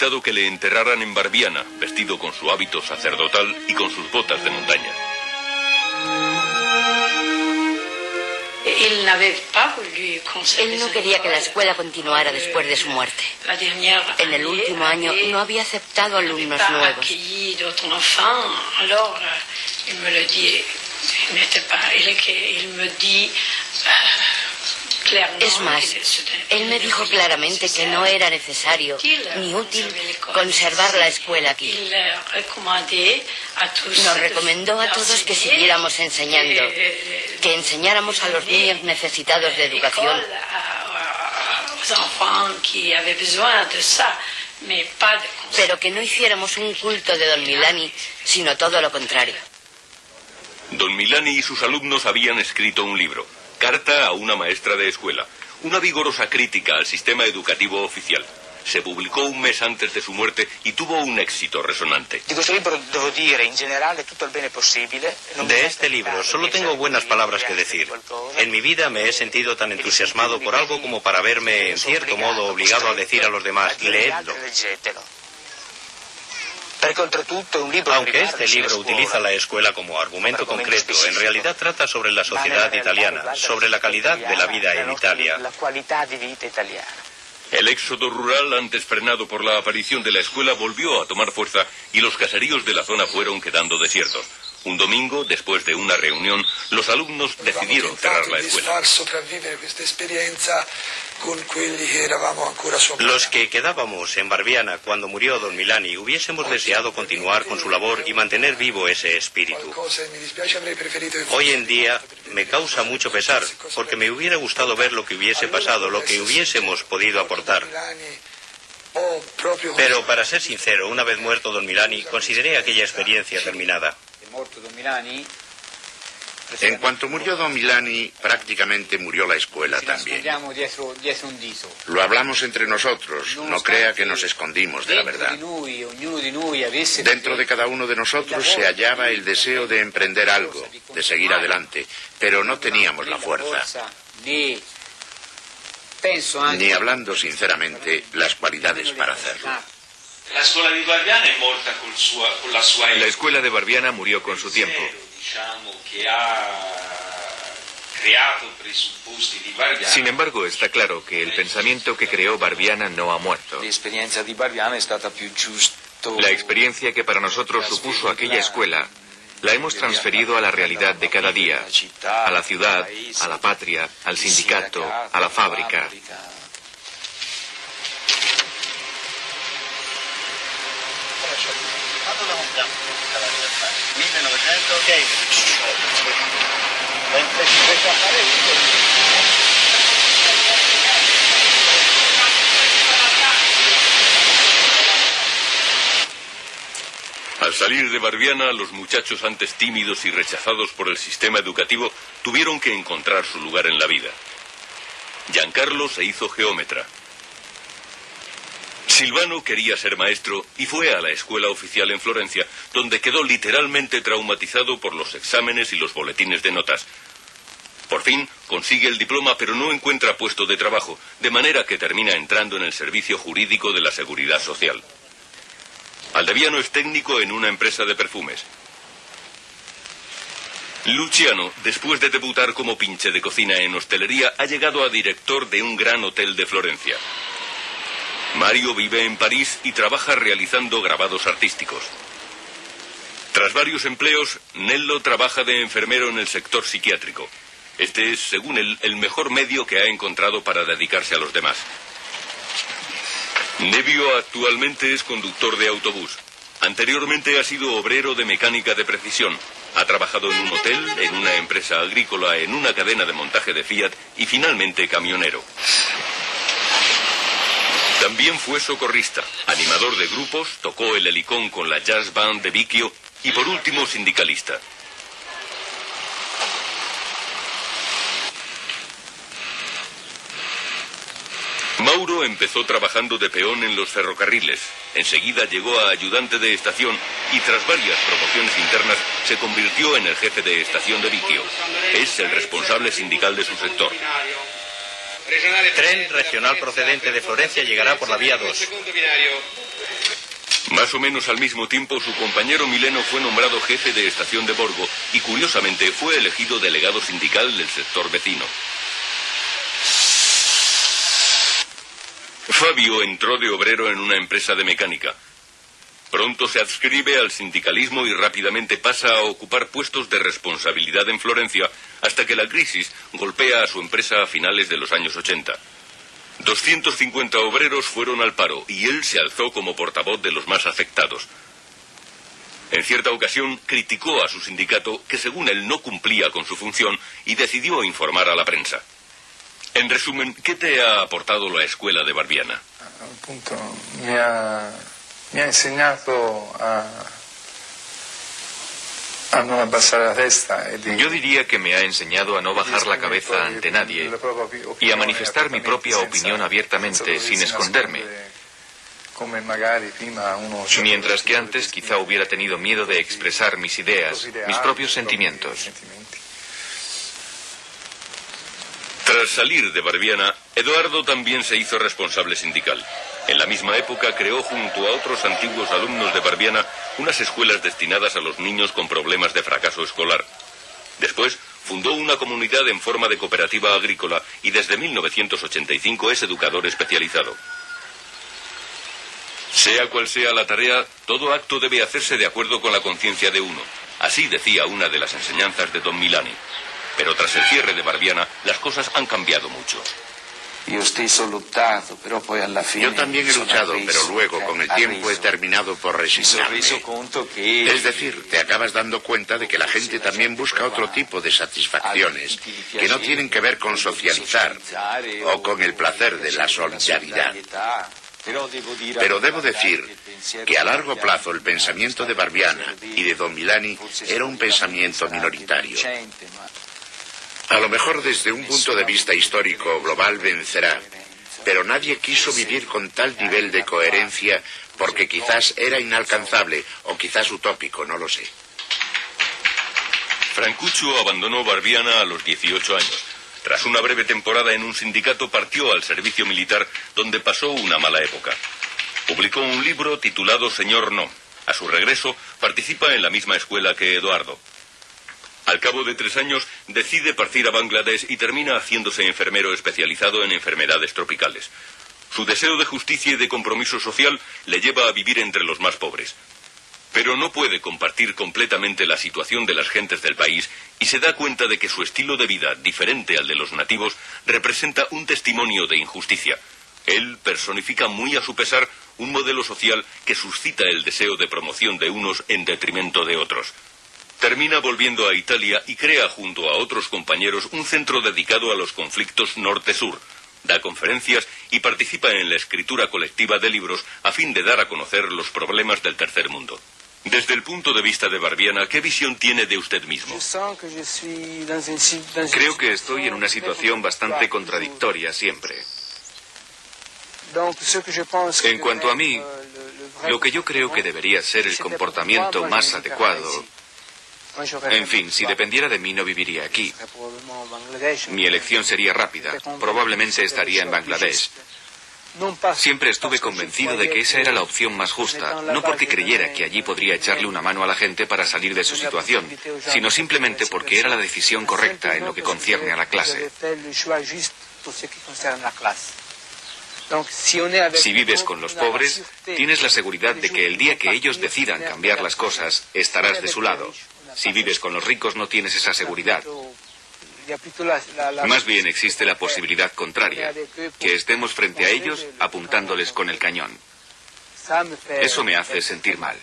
dictado que le enterraran en Barbiana, vestido con su hábito sacerdotal y con sus botas de montaña. Él no quería que la escuela continuara después de su muerte. En el último año no había aceptado alumnos nuevos. Es más, él me dijo claramente que no era necesario ni útil conservar la escuela aquí. Nos recomendó a todos que siguiéramos enseñando, que enseñáramos a los niños necesitados de educación. Pero que no hiciéramos un culto de Don Milani, sino todo lo contrario. Don Milani y sus alumnos habían escrito un libro. Carta a una maestra de escuela. Una vigorosa crítica al sistema educativo oficial. Se publicó un mes antes de su muerte y tuvo un éxito resonante. De este libro solo tengo buenas palabras que decir. En mi vida me he sentido tan entusiasmado por algo como para verme, en cierto modo, obligado a decir a los demás, leedlo. Aunque este libro utiliza la escuela como argumento concreto, en realidad trata sobre la sociedad italiana, sobre la calidad de la vida en Italia. El éxodo rural, antes frenado por la aparición de la escuela, volvió a tomar fuerza y los caseríos de la zona fueron quedando desiertos. Un domingo, después de una reunión, los alumnos decidieron cerrar la escuela. Los que quedábamos en Barbiana cuando murió don Milani hubiésemos deseado continuar con su labor y mantener vivo ese espíritu. Hoy en día me causa mucho pesar porque me hubiera gustado ver lo que hubiese pasado, lo que hubiésemos podido aportar. Pero para ser sincero, una vez muerto don Milani, consideré aquella experiencia terminada. En cuanto murió Don Milani, prácticamente murió la escuela también. Lo hablamos entre nosotros, no crea que nos escondimos de la verdad. Dentro de cada uno de nosotros se hallaba el deseo de emprender algo, de seguir adelante, pero no teníamos la fuerza. Ni hablando sinceramente, las cualidades para hacerlo. La escuela de Barbiana murió con su tiempo. Sin embargo, está claro que el pensamiento que creó Barbiana no ha muerto. La experiencia que para nosotros supuso aquella escuela la hemos transferido a la realidad de cada día, a la ciudad, a la patria, al sindicato, a la fábrica. Al salir de Barbiana, los muchachos antes tímidos y rechazados por el sistema educativo tuvieron que encontrar su lugar en la vida. Giancarlo se hizo geómetra. Silvano quería ser maestro y fue a la escuela oficial en Florencia, donde quedó literalmente traumatizado por los exámenes y los boletines de notas. Por fin consigue el diploma, pero no encuentra puesto de trabajo, de manera que termina entrando en el servicio jurídico de la Seguridad Social. Aldeviano es técnico en una empresa de perfumes. Luciano, después de debutar como pinche de cocina en hostelería, ha llegado a director de un gran hotel de Florencia. Mario vive en París y trabaja realizando grabados artísticos. Tras varios empleos, Nello trabaja de enfermero en el sector psiquiátrico. Este es, según él, el mejor medio que ha encontrado para dedicarse a los demás. Nevio actualmente es conductor de autobús. Anteriormente ha sido obrero de mecánica de precisión. Ha trabajado en un hotel, en una empresa agrícola, en una cadena de montaje de Fiat y finalmente camionero. También fue socorrista, animador de grupos, tocó el helicón con la jazz band de Vicchio y por último sindicalista. Mauro empezó trabajando de peón en los ferrocarriles. Enseguida llegó a ayudante de estación y tras varias promociones internas se convirtió en el jefe de estación de Vicchio. Es el responsable sindical de su sector. Tren regional procedente de Florencia llegará por la vía 2. Más o menos al mismo tiempo, su compañero Mileno fue nombrado jefe de estación de Borgo y, curiosamente, fue elegido delegado sindical del sector vecino. Fabio entró de obrero en una empresa de mecánica. Pronto se adscribe al sindicalismo y rápidamente pasa a ocupar puestos de responsabilidad en Florencia hasta que la crisis golpea a su empresa a finales de los años 80. 250 obreros fueron al paro y él se alzó como portavoz de los más afectados. En cierta ocasión criticó a su sindicato que según él no cumplía con su función y decidió informar a la prensa. En resumen, ¿qué te ha aportado la escuela de Barbiana? me ha, me ha enseñado a yo diría que me ha enseñado a no bajar la cabeza ante nadie y a manifestar mi propia opinión abiertamente, sin esconderme. Mientras que antes quizá hubiera tenido miedo de expresar mis ideas, mis propios sentimientos. Tras salir de Barbiana, Eduardo también se hizo responsable sindical. En la misma época creó junto a otros antiguos alumnos de Barbiana unas escuelas destinadas a los niños con problemas de fracaso escolar. Después fundó una comunidad en forma de cooperativa agrícola y desde 1985 es educador especializado. Sea cual sea la tarea, todo acto debe hacerse de acuerdo con la conciencia de uno. Así decía una de las enseñanzas de Don Milani. Pero tras el cierre de Barbiana, las cosas han cambiado mucho. Yo también he luchado, pero luego, con el tiempo, he terminado por resignarme. Es decir, te acabas dando cuenta de que la gente también busca otro tipo de satisfacciones que no tienen que ver con socializar o con el placer de la solidaridad. Pero debo decir que a largo plazo el pensamiento de Barbiana y de Don Milani era un pensamiento minoritario. A lo mejor desde un punto de vista histórico global vencerá, pero nadie quiso vivir con tal nivel de coherencia porque quizás era inalcanzable o quizás utópico, no lo sé. Francuccio abandonó Barbiana a los 18 años. Tras una breve temporada en un sindicato partió al servicio militar donde pasó una mala época. Publicó un libro titulado Señor No. A su regreso participa en la misma escuela que Eduardo. Al cabo de tres años decide partir a Bangladesh y termina haciéndose enfermero especializado en enfermedades tropicales. Su deseo de justicia y de compromiso social le lleva a vivir entre los más pobres. Pero no puede compartir completamente la situación de las gentes del país y se da cuenta de que su estilo de vida, diferente al de los nativos, representa un testimonio de injusticia. Él personifica muy a su pesar un modelo social que suscita el deseo de promoción de unos en detrimento de otros. Termina volviendo a Italia y crea junto a otros compañeros un centro dedicado a los conflictos norte-sur. Da conferencias y participa en la escritura colectiva de libros a fin de dar a conocer los problemas del tercer mundo. Desde el punto de vista de Barbiana, ¿qué visión tiene de usted mismo? Creo que estoy en una situación bastante contradictoria siempre. En cuanto a mí, lo que yo creo que debería ser el comportamiento más adecuado en fin, si dependiera de mí no viviría aquí. Mi elección sería rápida. Probablemente estaría en Bangladesh. Siempre estuve convencido de que esa era la opción más justa, no porque creyera que allí podría echarle una mano a la gente para salir de su situación, sino simplemente porque era la decisión correcta en lo que concierne a la clase. Si vives con los pobres, tienes la seguridad de que el día que ellos decidan cambiar las cosas, estarás de su lado. Si vives con los ricos no tienes esa seguridad. Más bien existe la posibilidad contraria, que estemos frente a ellos apuntándoles con el cañón. Eso me hace sentir mal.